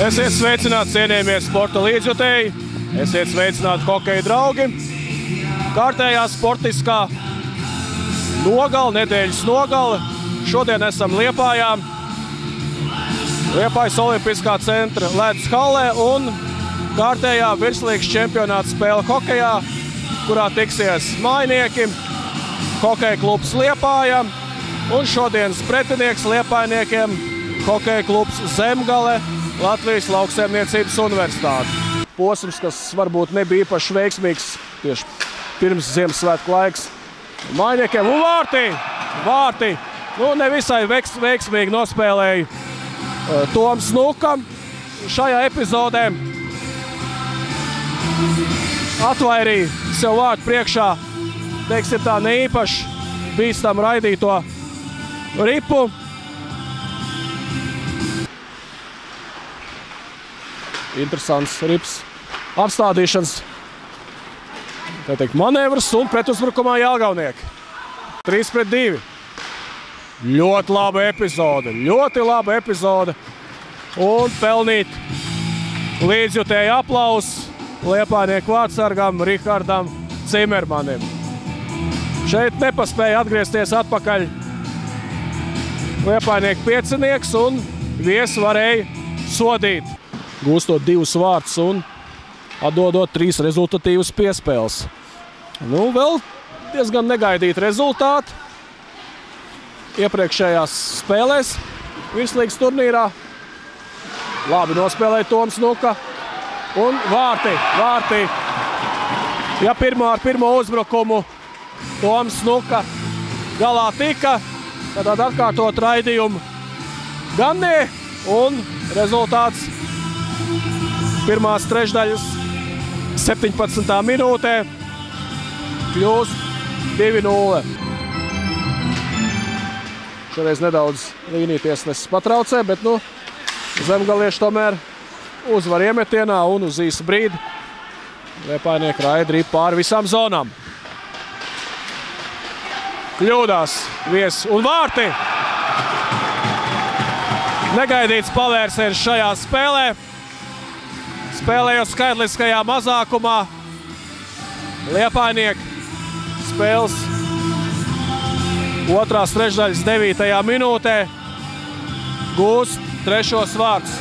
Esiet sveicināti, cienījamie sporta līdzjutēji, esiet sveicināti hokeja draugi. Kārtējā sportiskā nogala, nedēļas nogala. Šodien esam Liepājā, Liepājas Olimpiskā centra ledus hallē un kārtējā virslīgas čempionāta spēle hokejā, kurā tiksies mājnieki, hokeja klubs Liepājā un šodienas pretinieks Liepājniekiem hokeja klubs Zemgale Latvijas Lauksaimniecības Universitāte. Posms, kas varbūt nebija īpaši veiksmīgs tieši pirms Ziemassvētku laiks. Mājniekiem un vārtī! Vārtī! Nu, nevisai veiks, veiksmīgi nospēlēja uh, Toms Nukam šajā epizodē. Atvairīja sev vārtu priekšā, teiksim tā, neīpaši bīstam raidīto ripu. Interesants rips apstādīšanas teikt, manevrs un pretuzbrukumā Jālgaunieki. 3 pret 2. Ļoti laba epizode, ļoti laba epizode. Un pelnīt līdzjutēju aplausu Liepānieku vārdsargam Rihardam Cimermanim. Šeit nepaspēja atgriezties atpakaļ Liepānieku piecinieks un viesi varēja sodīt gūstot divus vārdus un atdodot trīs rezultatīvas piespēles. Nu, vēl diezgan negaidīti rezultāti iepriekšējās spēlēs virslīgas turnīrā. Labi nospēlēja Toms Nuka un vārti, vārti. Ja pirmo ar pirmo uzbrukumu Toms Nuka galā tika, tad atkārtot raidījumu gan ne, un rezultāts pirmās trešdaļas 17. minūtē kļūst 2-0. Šoreiz nedaudz līnijas nesis patraucē, bet nu, zemgalieši tomēr uzvar iemetienā un uz īsu brīdi Liepājnieki raida arī pāri visām zonām. Kļūdās viesi un vārti. Negaidīts pavērsiens šajā spēlē. Spēlējot skaitliskajā mazākumā, Liepājnieki spēles otrās trešdaļas 9. minūtē gūst trešos vārdus.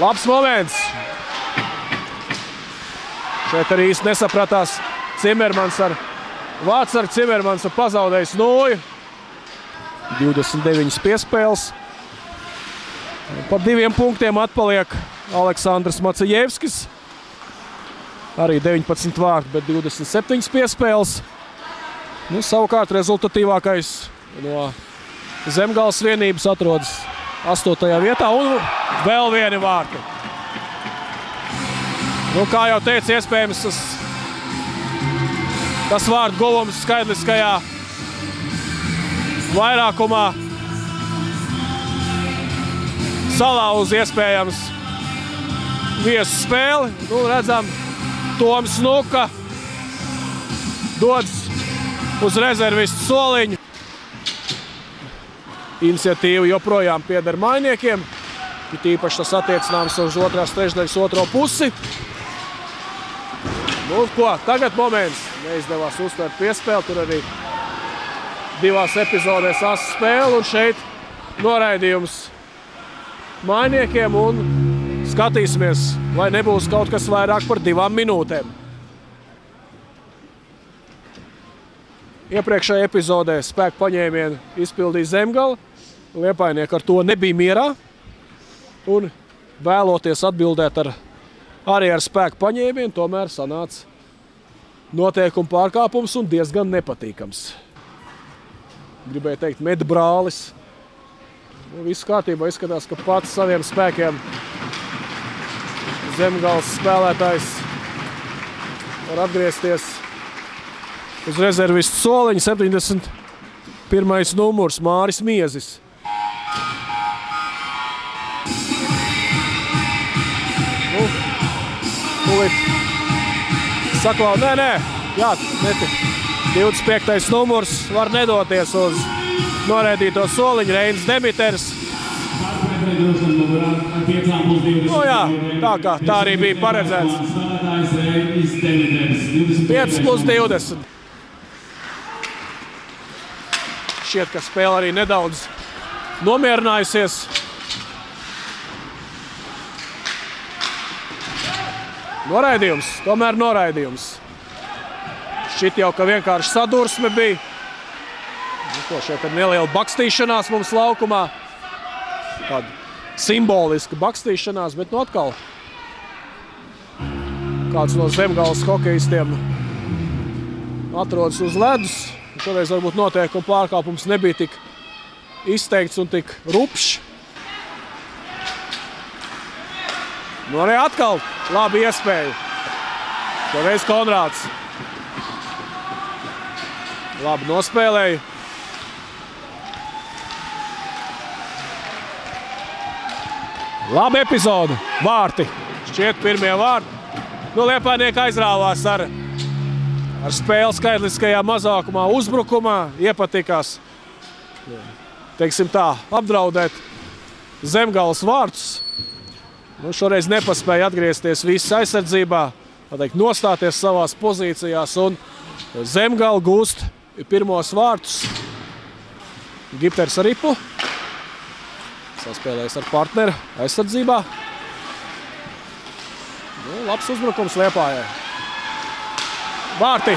Labs moments. Šeit arī īsti nesapratās Cimermans ar Vārts ar Cimermans pazaudējis nūju. 29 piespēles. Par diviem punktiem atpaliek Aleksandrs Macejevskis. Arī 19 vārti, bet 27 piespēles. Nu, savukārt rezultatīvākais no Zemgāles vienības atrodas 8. vietā un vēl vieni vārti. Nu, kā jau teicu, iespējams tas, tas vārdu guvums skaitliskajā vairākumā salauz iespējams viesu spēli. Nu, redzam, Toms Nuka dodas uz rezervistu soliņu. Iniciatīva joprojām pieder mainiekiem. Ir īpaši tas attiecināms uz otrās trešdaļas otro pusi. Nu, ko, tagad moments. Neizdevās uztvert piespēli. Tur arī divās epizodēs asa spēle. Un šeit noraidījums mainiekiem. Un skatīsimies, vai nebūs kaut kas vairāk par divām minūtēm. Iepriekšējā epizodē spēku paņēmienu izpildīja Zemgala. Liepainieki ar to nebija mierā. Un vēloties atbildēt ar, arī ar spēku paņēmienu, tomēr sanāca noteikuma pārkāpums un diezgan nepatīkams. Gribēju teikt, medbrālis. Nu, viss kārtībā izskatās, ka pats saviem spēkiem Zemgals spēlētājs var atgriezties uz rezervistu soliņa 71. numurs Māris Miezis. Nu, tūlīt saklau, nē, nē, jā, neti. 25. numurs var nedoties uz noraidīto soliņu Reinis Demiters. Nu jā, tā kā tā arī bija paredzēts. 5 plus 20. Šķiet, ka spēle arī nedaudz nomierinājusies. Noraidījums, tomēr noraidījums. Šķiet jau, ka vienkārši sadursme bija. Nu, ko šeit ir neliela bakstīšanās mums laukumā. Tāda simboliska bakstīšanās, bet nu atkal kāds no zemgāles hokeistiem atrodas uz ledus. Šoreiz varbūt noteikuma pārkāpums nebija tik izteikts un tik rupšs. Nu arī atkal labi iespēja. Šoreiz Konrāds. Labi nospēlēja. Labi epizode. Vārti. Šķiet pirmie vārti. Nu, Liepājnieki aizrāvās ar, ar spēli skaitliskajā mazākumā, uzbrukumā. Iepatikās, teiksim tā, apdraudēt zemgāles vārtus. Nu, šoreiz nepaspēja atgriezties visas aizsardzībā, teikt, nostāties savās pozīcijās un zemgāla gūst pirmos vārtus. Gipters ar ripu. Saspēlējis ar partneri aizsardzībā. Nu, labs uzbrukums Liepājai. Vārti.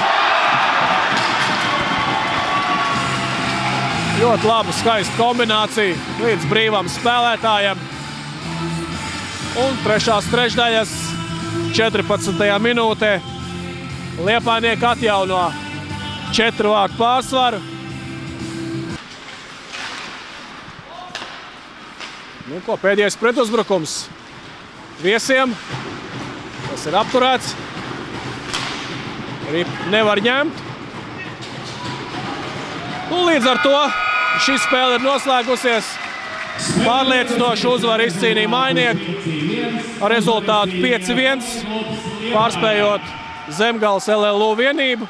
Ļoti laba, skaista kombinācija līdz brīvam spēlētājam. Un trešās trešdaļas 14. minūtē Liepājnieki atjauno četru vārtu pārsvaru. Nu, ko, pēdējais pretuzbrukums viesiem. Tas ir apturēts. Arī nevar ņemt. Nu, līdz ar to šī spēle ir noslēgusies. Pārliecinoši uzvaru izcīnīja mainieki ar rezultātu 5-1, pārspējot Zemgales LLU vienību.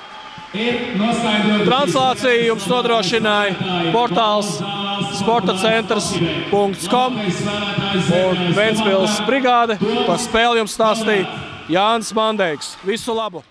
Translāciju jums nodrošināja portāls sportacentrs.com un Ventspils brigāde. Par spēli jums stāstīja Jānis Mandeiks. Visu labu!